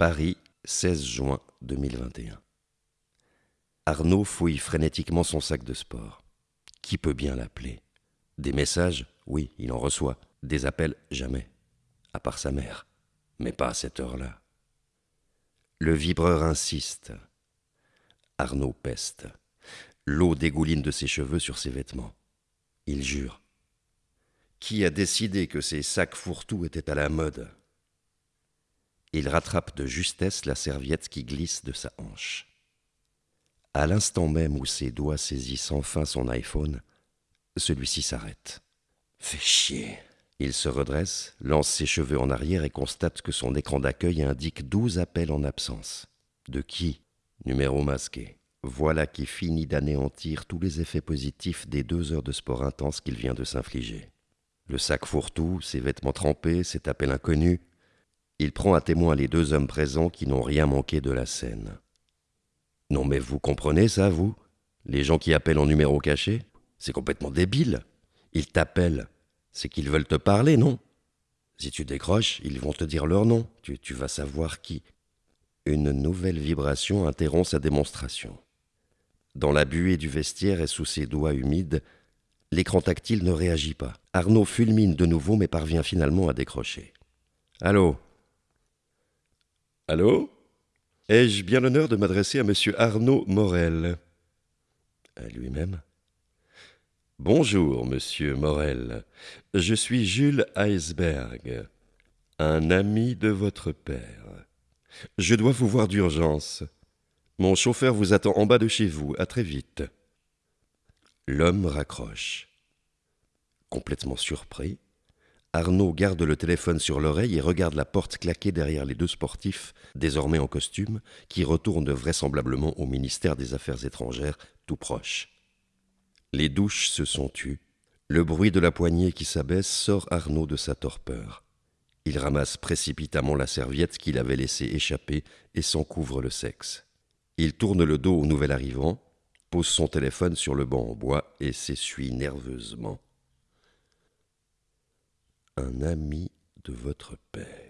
Paris, 16 juin 2021. Arnaud fouille frénétiquement son sac de sport. Qui peut bien l'appeler? Des messages? Oui, il en reçoit. Des appels? Jamais. À part sa mère. Mais pas à cette heure-là. Le vibreur insiste. Arnaud peste. L'eau dégouline de ses cheveux sur ses vêtements. Il jure. Qui a décidé que ces sacs fourre-tout étaient à la mode? Il rattrape de justesse la serviette qui glisse de sa hanche. À l'instant même où ses doigts saisissent enfin son iPhone, celui-ci s'arrête. Fait chier. Il se redresse, lance ses cheveux en arrière et constate que son écran d'accueil indique douze appels en absence. De qui? Numéro masqué. Voilà qui finit d'anéantir tous les effets positifs des deux heures de sport intense qu'il vient de s'infliger. Le sac fourre-tout, ses vêtements trempés, cet appel inconnu. Il prend à témoin les deux hommes présents qui n'ont rien manqué de la scène. Non mais vous comprenez ça, vous? Les gens qui appellent en numéro caché? C'est complètement débile. Ils t'appellent. C'est qu'ils veulent te parler, non? Si tu décroches, ils vont te dire leur nom. Tu, vas savoir qui. Une nouvelle vibration interrompt sa démonstration. Dans la buée du vestiaire et sous ses doigts humides, l'écran tactile ne réagit pas. Arnaud fulmine de nouveau mais parvient finalement à décrocher. Allô? Allô? Ai-je bien l'honneur de m'adresser à monsieur Arnaud Morel? À lui-même Bonjour, monsieur Morel. Je suis Jules Heisberg, un ami de votre père. Je dois vous voir d'urgence. Mon chauffeur vous attend en bas de chez vous. À très vite. L'homme raccroche. Complètement surpris, Arnaud garde le téléphone sur l'oreille et regarde la porte claquer derrière les deux sportifs, désormais en costume, qui retournent vraisemblablement au ministère des Affaires étrangères, tout proche. Les douches se sont tues. Le bruit de la poignée qui s'abaisse sort Arnaud de sa torpeur. Il ramasse précipitamment la serviette qu'il avait laissée échapper et s'en couvre le sexe. Il tourne le dos au nouvel arrivant, pose son téléphone sur le banc en bois et s'essuie nerveusement. Un ami de votre père.